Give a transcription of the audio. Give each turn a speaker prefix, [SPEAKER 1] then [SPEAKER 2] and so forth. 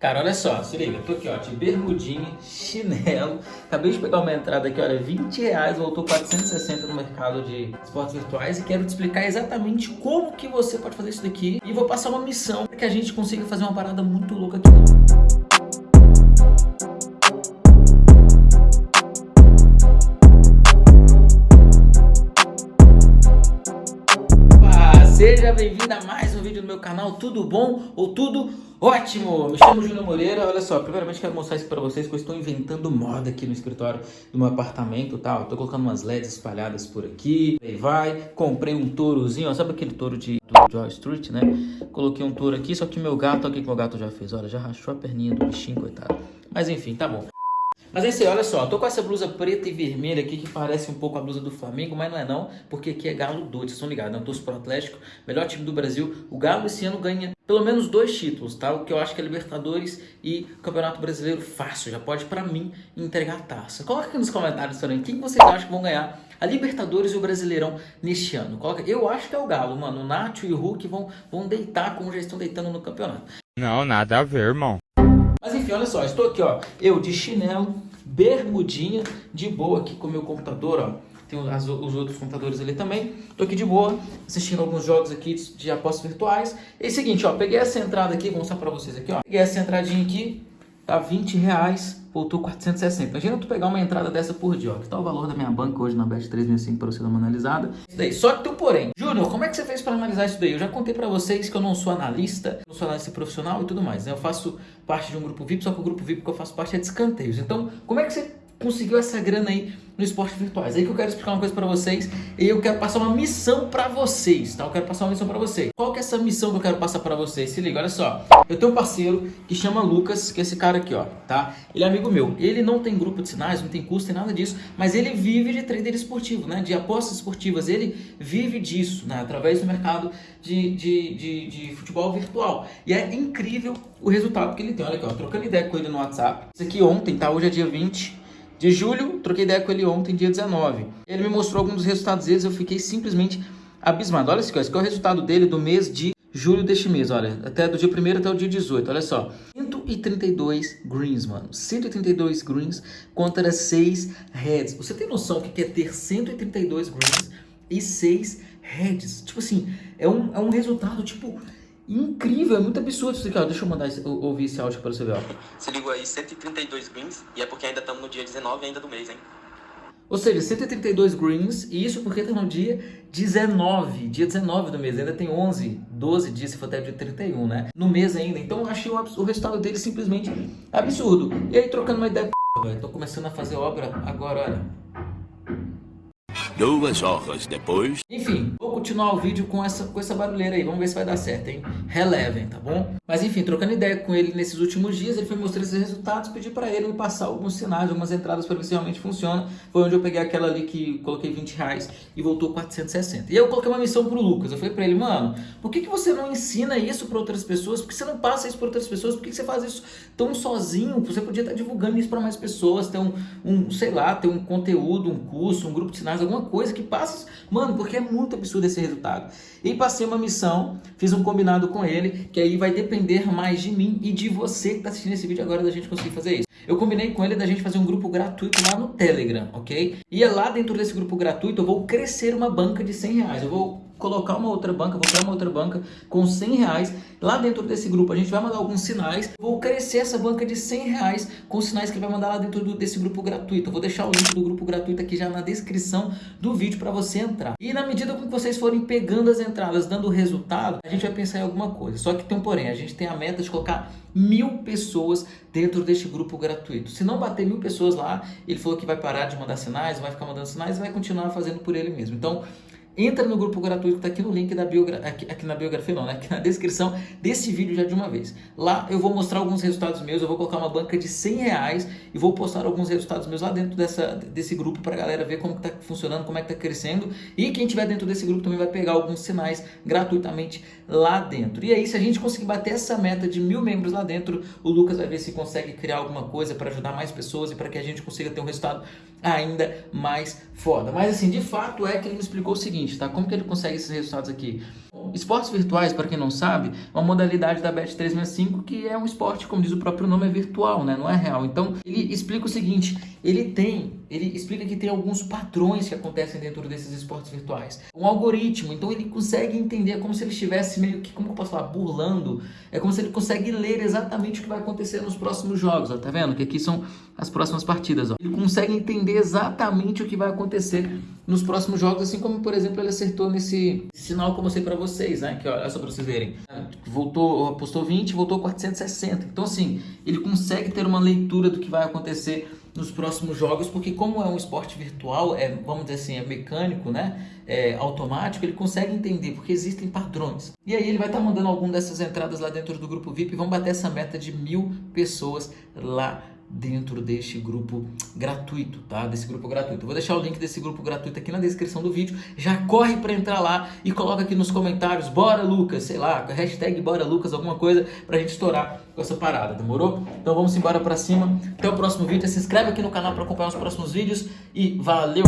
[SPEAKER 1] Cara, olha só, se liga, tô aqui ó, de bermudinha, chinelo, acabei de pegar uma entrada aqui, olha, 20 reais, voltou 460 no mercado de esportes virtuais e quero te explicar exatamente como que você pode fazer isso daqui e vou passar uma missão para que a gente consiga fazer uma parada muito louca aqui. Seja bem-vindo a mais um vídeo no meu canal, tudo bom ou tudo ótimo? Me chamo Júnior Moreira, olha só, primeiramente quero mostrar isso pra vocês que eu estou inventando moda aqui no escritório do meu apartamento tal, tô colocando umas LEDs espalhadas por aqui, aí vai, comprei um tourozinho, ó, sabe aquele touro de Joy Street, né? Coloquei um touro aqui, só que meu gato, olha o que meu gato já fez, olha, já rachou a perninha do bichinho, coitado. Mas enfim, tá bom. Mas é isso aí, olha só, tô com essa blusa preta e vermelha aqui que parece um pouco a blusa do Flamengo, mas não é não, porque aqui é Galo doido, vocês estão ligados, né? Eu torço pro Atlético, melhor time do Brasil. O Galo esse ano ganha pelo menos dois títulos, tá? O que eu acho que é Libertadores e Campeonato Brasileiro fácil, já pode pra mim entregar a taça. Coloca aqui nos comentários também, quem vocês acham que vão ganhar a Libertadores e o Brasileirão neste ano? Coloca, eu acho que é o Galo, mano, o Nacho e o Hulk vão, vão deitar como já estão deitando no campeonato.
[SPEAKER 2] Não, nada a ver, irmão.
[SPEAKER 1] Enfim, olha só, estou aqui, ó, eu de chinelo, bermudinha, de boa aqui com o meu computador, ó. Tem as, os outros computadores ali também. Tô aqui de boa, assistindo alguns jogos aqui de, de apostas virtuais. E é o seguinte, ó, peguei essa entrada aqui, vou mostrar pra vocês aqui, ó. Peguei essa entradinha aqui, tá 20 reais voltou 460. Imagina tu pegar uma entrada dessa por dia, ó. Que tá o valor da minha banca hoje na Bet 365 para você dar uma analisada. Isso daí. Só que tu, porém, Júnior, como é que você fez para analisar isso daí? Eu já contei para vocês que eu não sou analista, não sou analista profissional e tudo mais, né? Eu faço parte de um grupo VIP, só que o grupo VIP que eu faço parte é de escanteios. Então, como é que você conseguiu essa grana aí no esporte virtuais. Aí que eu quero explicar uma coisa para vocês e eu quero passar uma missão para vocês, tá? Eu quero passar uma missão para vocês. Qual que é essa missão que eu quero passar para vocês? Se liga, olha só. Eu tenho um parceiro que chama Lucas, que é esse cara aqui, ó, tá? Ele é amigo meu. Ele não tem grupo de sinais, não tem custo, tem nada disso, mas ele vive de trader esportivo, né? De apostas esportivas. Ele vive disso, né? Através do mercado de, de, de, de futebol virtual. E é incrível o resultado que ele tem. Olha aqui, ó, trocando ideia com ele no WhatsApp. Isso aqui ontem, tá? Hoje é dia 20 de julho, troquei ideia com ele ontem, dia 19. Ele me mostrou alguns dos resultados deles, eu fiquei simplesmente abismado. Olha esse aqui, esse aqui é o resultado dele do mês de julho deste mês, olha, até do dia 1 até o dia 18, olha só. 132 greens, mano. 132 greens contra 6 reds. Você tem noção que é ter 132 greens e 6 reds? Tipo assim, é um, é um resultado, tipo, incrível, é muito absurdo isso aqui, ó. Deixa eu mandar esse, ouvir esse áudio para você ver, ó.
[SPEAKER 3] Se ligou aí, 132 greens, e é porque ainda estamos no dia 19 ainda do mês, hein?
[SPEAKER 1] Ou seja, 132 greens, e isso porque tá no dia 19, dia 19 do mês, ainda tem 11, 12 dias, se for até o dia 31, né? No mês ainda, então eu achei o, o resultado dele simplesmente absurdo. E aí, trocando uma ideia, velho, tô começando a fazer obra agora, olha.
[SPEAKER 4] Duas horas depois...
[SPEAKER 1] Enfim, vou continuar o vídeo com essa, com essa barulheira aí. Vamos ver se vai dar certo, hein? Relevem, tá bom? Mas enfim, trocando ideia com ele nesses últimos dias, ele foi mostrar esses resultados, pedi para ele me passar alguns sinais, algumas entradas para ver se realmente funciona. Foi onde eu peguei aquela ali que coloquei 20 reais e voltou 460. E eu coloquei uma missão pro Lucas. Eu falei para ele, mano, por que, que você não ensina isso para outras pessoas? Por que você não passa isso para outras pessoas? Por que, que você faz isso tão sozinho? Você podia estar divulgando isso para mais pessoas, ter um, um, sei lá, ter um conteúdo, um curso, um grupo de sinais, alguma coisa que passe. Mano, porque é muito absurdo esse resultado. E passei uma missão, fiz um combinado com ele, que aí vai depender mais de mim e de você que está assistindo esse vídeo agora da gente conseguir fazer isso. Eu combinei com ele da gente fazer um grupo gratuito lá no Telegram, ok? E é lá dentro desse grupo gratuito eu vou crescer uma banca de 100 reais. Eu vou colocar uma outra banca, vou criar uma outra banca com 100 reais. Lá dentro desse grupo a gente vai mandar alguns sinais. Vou crescer essa banca de 100 reais com sinais que vai mandar lá dentro do, desse grupo gratuito. Eu vou deixar o link do grupo gratuito aqui já na descrição do vídeo para você entrar. E na medida que vocês forem pegando as entradas, dando resultado, a gente vai pensar em alguma coisa. Só que tem um porém, a gente tem a meta de colocar mil pessoas dentro deste grupo gratuito. Se não bater mil pessoas lá, ele falou que vai parar de mandar sinais, vai ficar mandando sinais e vai continuar fazendo por ele mesmo. Então, entra no grupo gratuito que está aqui no link da biografia, aqui, aqui, na biografia não, né? aqui na descrição desse vídeo já de uma vez. Lá eu vou mostrar alguns resultados meus, eu vou colocar uma banca de 100 reais e vou postar alguns resultados meus lá dentro dessa, desse grupo para a galera ver como está funcionando, como é que está crescendo e quem tiver dentro desse grupo também vai pegar alguns sinais gratuitamente lá dentro. E aí se a gente conseguir bater essa meta de mil membros lá dentro, o Lucas vai ver se consegue criar alguma coisa para ajudar mais pessoas e para que a gente consiga ter um resultado ainda mais foda. Mas assim, de fato é que ele me explicou o seguinte, tá? Como que ele consegue esses resultados aqui? Esportes virtuais, para quem não sabe, é uma modalidade da Bet365 que é um esporte, como diz o próprio nome, é virtual, né? não é real. Então, ele explica o seguinte, ele tem, ele explica que tem alguns padrões que acontecem dentro desses esportes virtuais. Um algoritmo, então ele consegue entender, é como se ele estivesse meio que, como eu posso falar, burlando, é como se ele consegue ler exatamente o que vai acontecer nos próximos jogos, ó, tá vendo? Que aqui são as próximas partidas, ó. Ele consegue entender exatamente o que vai acontecer nos próximos jogos, assim como, por exemplo, ele acertou nesse sinal que eu mostrei para vocês, né? Que olha só para vocês verem. Voltou, apostou 20, voltou 460. Então, assim, ele consegue ter uma leitura do que vai acontecer nos próximos jogos, porque como é um esporte virtual, é, vamos dizer assim, é mecânico, né? É automático, ele consegue entender, porque existem padrões. E aí ele vai estar tá mandando alguma dessas entradas lá dentro do grupo VIP e vamos bater essa meta de mil pessoas lá dentro deste grupo gratuito, tá? Desse grupo gratuito. Eu vou deixar o link desse grupo gratuito aqui na descrição do vídeo. Já corre para entrar lá e coloca aqui nos comentários, bora Lucas, sei lá, hashtag bora Lucas, alguma coisa pra gente estourar com essa parada, demorou? Então vamos embora pra cima. Até o próximo vídeo. Se inscreve aqui no canal para acompanhar os próximos vídeos e valeu!